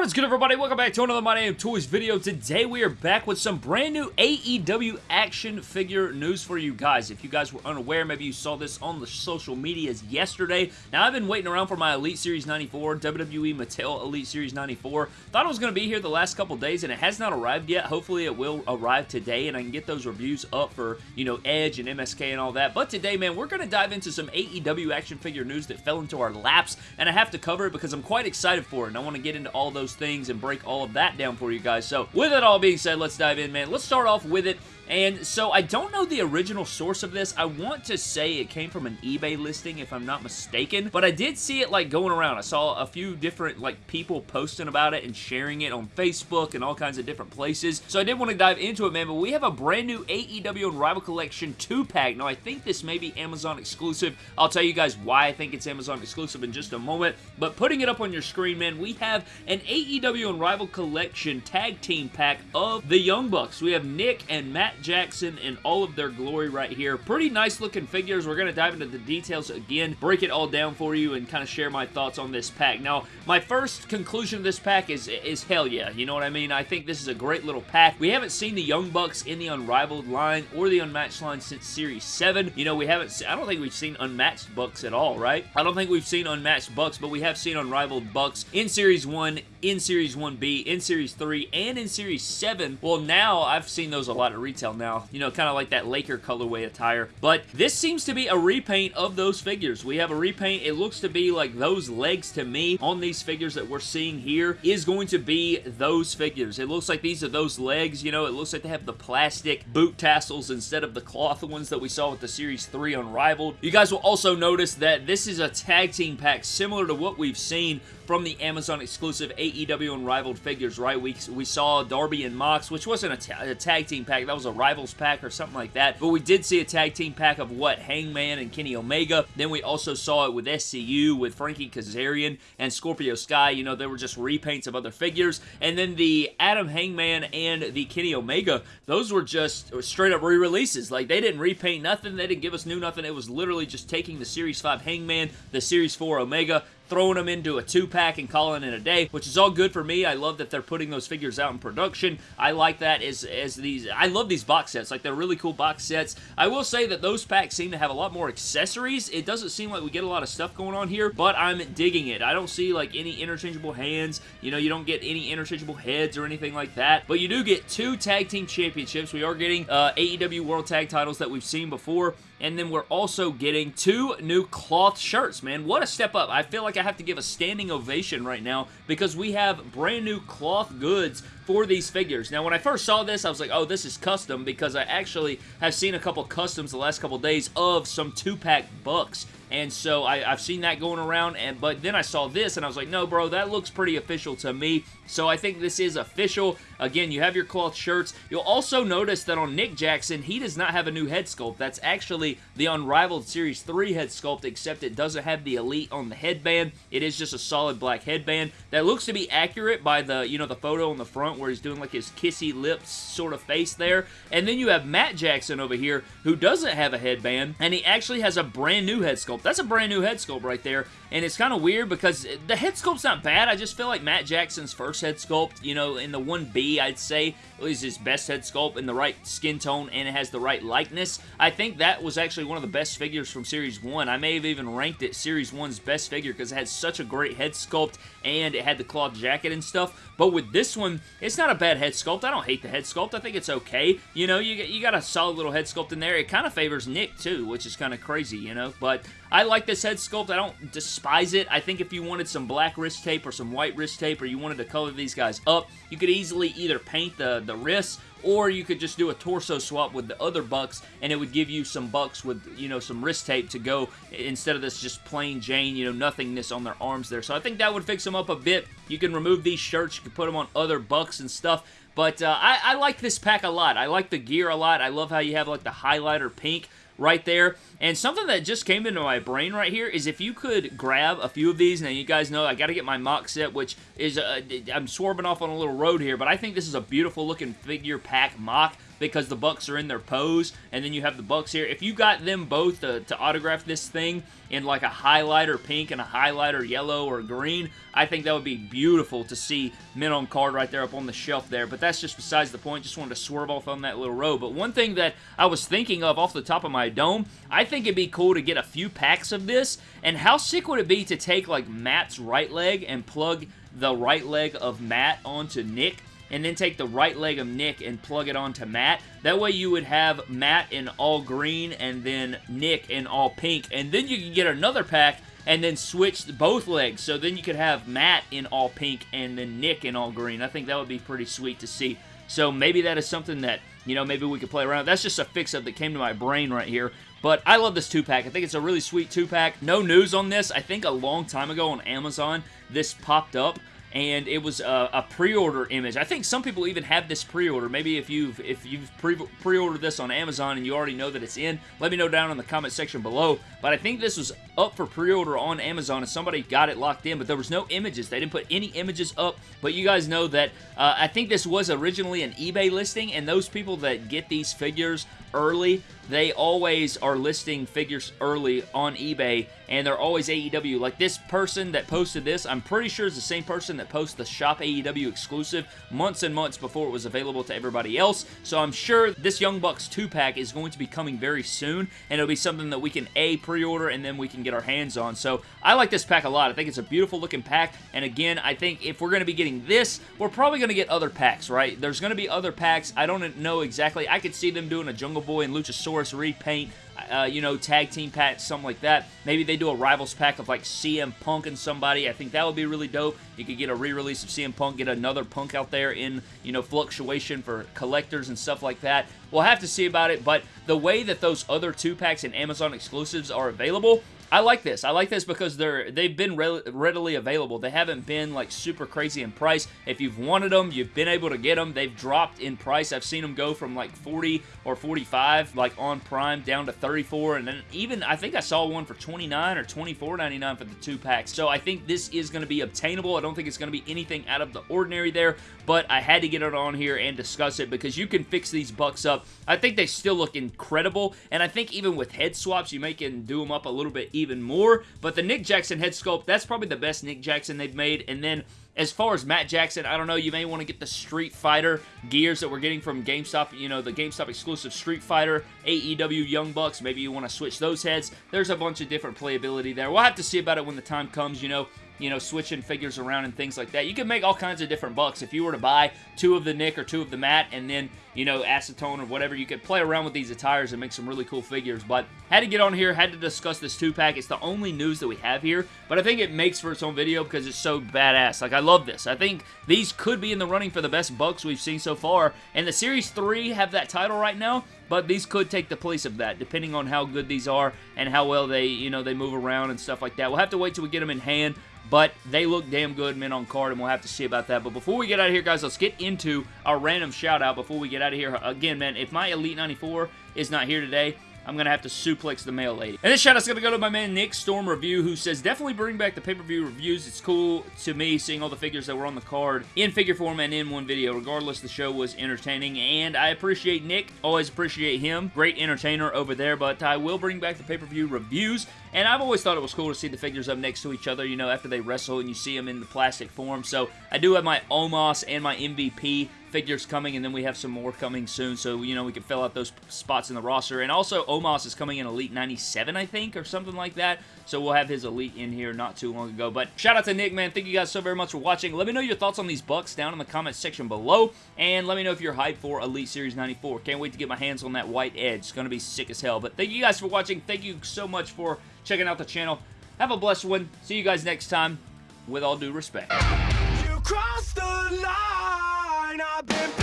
What is good everybody? Welcome back to another My Name Toys video. Today we are back with some brand new AEW action figure news for you guys. If you guys were unaware, maybe you saw this on the social medias yesterday. Now I've been waiting around for my Elite Series 94, WWE Mattel Elite Series 94. Thought it was going to be here the last couple days and it has not arrived yet. Hopefully it will arrive today and I can get those reviews up for, you know, Edge and MSK and all that. But today, man, we're going to dive into some AEW action figure news that fell into our laps and I have to cover it because I'm quite excited for it and I want to get into all those those things and break all of that down for you guys. So with it all being said, let's dive in, man. Let's start off with it and so I don't know the original source of this. I want to say it came from an eBay listing if I'm not mistaken, but I did see it like going around. I saw a few different like people posting about it and sharing it on Facebook and all kinds of different places. So I did want to dive into it, man, but we have a brand new AEW Unrivaled Collection 2-pack. Now I think this may be Amazon exclusive. I'll tell you guys why I think it's Amazon exclusive in just a moment, but putting it up on your screen, man, we have an AEW Unrivaled Collection tag team pack of the Young Bucks. We have Nick and Matt Jackson in all of their glory right here. Pretty nice looking figures. We're going to dive into the details again, break it all down for you, and kind of share my thoughts on this pack. Now, my first conclusion of this pack is, is hell yeah. You know what I mean? I think this is a great little pack. We haven't seen the Young Bucks in the Unrivaled line or the Unmatched line since Series 7. You know, we haven't, I don't think we've seen Unmatched Bucks at all, right? I don't think we've seen Unmatched Bucks, but we have seen Unrivaled Bucks in Series 1, in Series 1B, in Series 3, and in Series 7. Well, now I've seen those a lot at retail now. You know, kind of like that Laker colorway attire. But this seems to be a repaint of those figures. We have a repaint. It looks to be like those legs to me on these figures that we're seeing here is going to be those figures. It looks like these are those legs. You know, it looks like they have the plastic boot tassels instead of the cloth ones that we saw with the Series 3 Unrivaled. You guys will also notice that this is a tag team pack similar to what we've seen from the Amazon exclusive AEW Unrivaled figures, right? We, we saw Darby and Mox, which wasn't a, ta a tag team pack. That was a Rivals pack or something like that. But we did see a tag team pack of what? Hangman and Kenny Omega. Then we also saw it with SCU, with Frankie Kazarian and Scorpio Sky. You know, they were just repaints of other figures. And then the Adam Hangman and the Kenny Omega, those were just straight up re-releases. Like, they didn't repaint nothing. They didn't give us new nothing. It was literally just taking the Series 5 Hangman, the Series 4 Omega, throwing them into a two-pack and calling it a day, which is all good for me. I love that they're putting those figures out in production. I like that as, as these... I love these box sets. Like, they're really cool box sets. I will say that those packs seem to have a lot more accessories. It doesn't seem like we get a lot of stuff going on here, but I'm digging it. I don't see, like, any interchangeable hands. You know, you don't get any interchangeable heads or anything like that, but you do get two Tag Team Championships. We are getting uh, AEW World Tag titles that we've seen before, and then we're also getting two new cloth shirts, man. What a step up. I feel like I have to give a standing ovation right now because we have brand new cloth goods for these figures. Now, when I first saw this, I was like, oh, this is custom because I actually have seen a couple customs the last couple days of some two-pack Bucks and so I, have seen that going around, and but then I saw this, and I was like, no, bro, that looks pretty official to me, so I think this is official. Again, you have your cloth shirts. You'll also notice that on Nick Jackson, he does not have a new head sculpt. That's actually the Unrivaled Series 3 head sculpt, except it doesn't have the Elite on the headband. It is just a solid black headband that looks to be accurate by the, you know, the photo on the front where he's doing like his kissy lips sort of face there. And then you have Matt Jackson over here who doesn't have a headband, and he actually has a brand new head sculpt sculpt. That's a brand new head sculpt right there, and it's kind of weird because the head sculpt's not bad. I just feel like Matt Jackson's first head sculpt, you know, in the 1B, I'd say, is his best head sculpt in the right skin tone and it has the right likeness. I think that was actually one of the best figures from Series 1. I may have even ranked it Series 1's best figure because it had such a great head sculpt and it had the cloth jacket and stuff. But with this one, it's not a bad head sculpt. I don't hate the head sculpt. I think it's okay. You know, you, you got a solid little head sculpt in there. It kind of favors Nick, too, which is kind of crazy, you know. But I like this head sculpt. I don't despise it. I think if you wanted some black wrist tape or some white wrist tape or you wanted to color these guys up, you could easily either paint the, the wrists or you could just do a torso swap with the other bucks and it would give you some bucks with you know some wrist tape to go instead of this just plain Jane you know nothingness on their arms there. So I think that would fix them up a bit. You can remove these shirts you can put them on other bucks and stuff but uh, I, I like this pack a lot. I like the gear a lot. I love how you have like the highlighter pink right there. And something that just came into my brain right here is if you could grab a few of these, now you guys know I got to get my mock set, which is, uh, I'm swerving off on a little road here, but I think this is a beautiful looking figure pack mock because the Bucks are in their pose, and then you have the Bucks here. If you got them both to, to autograph this thing in like a highlighter pink and a highlighter yellow or green, I think that would be beautiful to see mint on card right there up on the shelf there, but that's just besides the point. Just wanted to swerve off on that little row. But one thing that I was thinking of off the top of my dome, I think it'd be cool to get a few packs of this, and how sick would it be to take like Matt's right leg and plug the right leg of Matt onto Nick and then take the right leg of Nick and plug it onto Matt. That way you would have Matt in all green and then Nick in all pink. And then you can get another pack and then switch both legs. So then you could have Matt in all pink and then Nick in all green. I think that would be pretty sweet to see. So maybe that is something that, you know, maybe we could play around. That's just a fix-up that came to my brain right here. But I love this two-pack. I think it's a really sweet two-pack. No news on this. I think a long time ago on Amazon, this popped up and it was a, a pre-order image. I think some people even have this pre-order. Maybe if you've if you've pre-ordered this on Amazon and you already know that it's in, let me know down in the comment section below. But I think this was up for pre-order on Amazon and somebody got it locked in, but there was no images. They didn't put any images up, but you guys know that uh, I think this was originally an eBay listing, and those people that get these figures early, they always are listing figures early on eBay, and they're always AEW. Like this person that posted this, I'm pretty sure is the same person that posted the Shop AEW exclusive months and months before it was available to everybody else, so I'm sure this Young Bucks 2-pack is going to be coming very soon, and it'll be something that we can A, pre-order, and then we can get our hands on. So I like this pack a lot. I think it's a beautiful looking pack, and again, I think if we're going to be getting this, we're probably going to get other packs, right? There's going to be other packs. I don't know exactly. I could see them doing a Jungle Boy and Luchasaurus repaint, uh, you know, tag team pack, something like that. Maybe they do a Rivals pack of like CM Punk and somebody. I think that would be really dope. You could get a re-release of CM Punk, get another Punk out there in, you know, fluctuation for collectors and stuff like that. We'll have to see about it, but the way that those other two packs and Amazon exclusives are available, I like this. I like this because they're they've been re readily available. They haven't been like super crazy in price. If you've wanted them, you've been able to get them. They've dropped in price. I've seen them go from like 40 or 45 like on Prime down to 34 and then even I think I saw one for 29 or 24.99 for the two packs. So I think this is going to be obtainable. I don't think it's going to be anything out of the ordinary there, but I had to get it on here and discuss it because you can fix these bucks up. I think they still look incredible and I think even with head swaps, you may can do them up a little bit even more. But the Nick Jackson head sculpt, that's probably the best Nick Jackson they've made. And then as far as Matt Jackson, I don't know, you may want to get the Street Fighter gears that we're getting from GameStop, you know, the GameStop exclusive Street Fighter, AEW Young Bucks. Maybe you want to switch those heads. There's a bunch of different playability there. We'll have to see about it when the time comes, you know you know, switching figures around and things like that. You can make all kinds of different bucks. If you were to buy two of the Nick or two of the Matt and then, you know, acetone or whatever, you could play around with these attires and make some really cool figures. But had to get on here, had to discuss this two-pack. It's the only news that we have here, but I think it makes for its own video because it's so badass. Like, I love this. I think these could be in the running for the best bucks we've seen so far, and the Series 3 have that title right now, but these could take the place of that, depending on how good these are and how well they, you know, they move around and stuff like that. We'll have to wait till we get them in hand, but they look damn good mint on card, and we'll have to see about that. But before we get out of here, guys, let's get into our random shout-out before we get out of here. Again, man, if my Elite 94 is not here today, I'm going to have to suplex the mail lady. And this shout out's going to go to my man Nick Storm Review, who says, definitely bring back the pay-per-view reviews. It's cool to me seeing all the figures that were on the card in figure form and in one video. Regardless, the show was entertaining, and I appreciate Nick. Always appreciate him. Great entertainer over there, but I will bring back the pay-per-view reviews. And I've always thought it was cool to see the figures up next to each other, you know, after they wrestle and you see them in the plastic form. So I do have my Omos and my MVP figures coming, and then we have some more coming soon, so, you know, we can fill out those spots in the roster. And also, Omos is coming in Elite 97, I think, or something like that, so we'll have his Elite in here not too long ago. But shout out to Nick, man. Thank you guys so very much for watching. Let me know your thoughts on these Bucks down in the comment section below, and let me know if you're hyped for Elite Series 94. Can't wait to get my hands on that white edge. It's going to be sick as hell. But thank you guys for watching. Thank you so much for checking out the channel. Have a blessed one. See you guys next time. With all due respect. I've been.